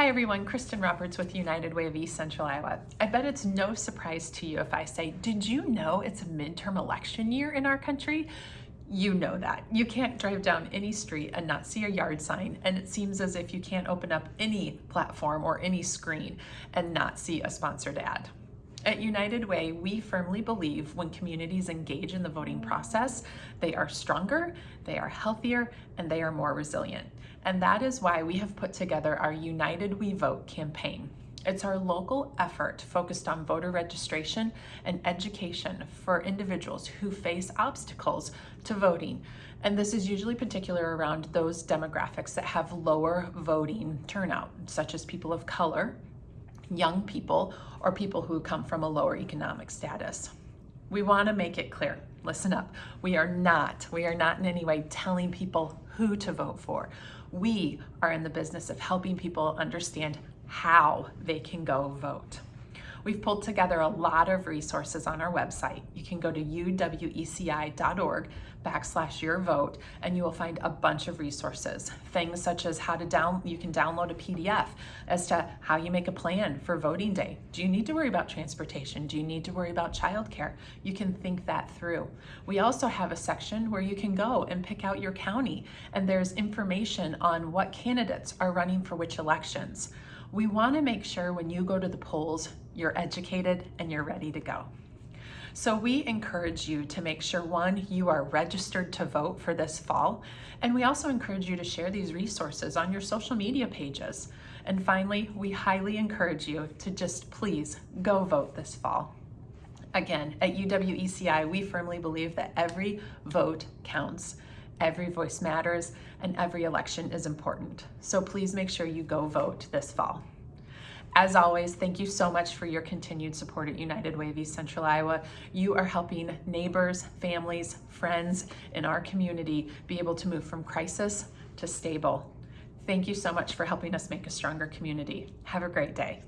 Hi everyone, Kristen Roberts with United Way of East Central Iowa. I bet it's no surprise to you if I say, did you know it's a midterm election year in our country? You know that. You can't drive down any street and not see a yard sign, and it seems as if you can't open up any platform or any screen and not see a sponsored ad. At United Way, we firmly believe when communities engage in the voting process, they are stronger, they are healthier, and they are more resilient. And that is why we have put together our United We Vote campaign. It's our local effort focused on voter registration and education for individuals who face obstacles to voting. And this is usually particular around those demographics that have lower voting turnout, such as people of color, young people or people who come from a lower economic status. We want to make it clear, listen up, we are not, we are not in any way telling people who to vote for. We are in the business of helping people understand how they can go vote. We've pulled together a lot of resources on our website. You can go to uweci.org backslash your vote and you will find a bunch of resources. Things such as how to down, you can download a PDF as to how you make a plan for voting day. Do you need to worry about transportation? Do you need to worry about childcare? You can think that through. We also have a section where you can go and pick out your county and there's information on what candidates are running for which elections. We want to make sure when you go to the polls, you're educated and you're ready to go. So we encourage you to make sure one, you are registered to vote for this fall. And we also encourage you to share these resources on your social media pages. And finally, we highly encourage you to just please go vote this fall. Again, at UWECI, we firmly believe that every vote counts. Every voice matters and every election is important. So please make sure you go vote this fall. As always, thank you so much for your continued support at United Way of East Central Iowa. You are helping neighbors, families, friends in our community be able to move from crisis to stable. Thank you so much for helping us make a stronger community. Have a great day.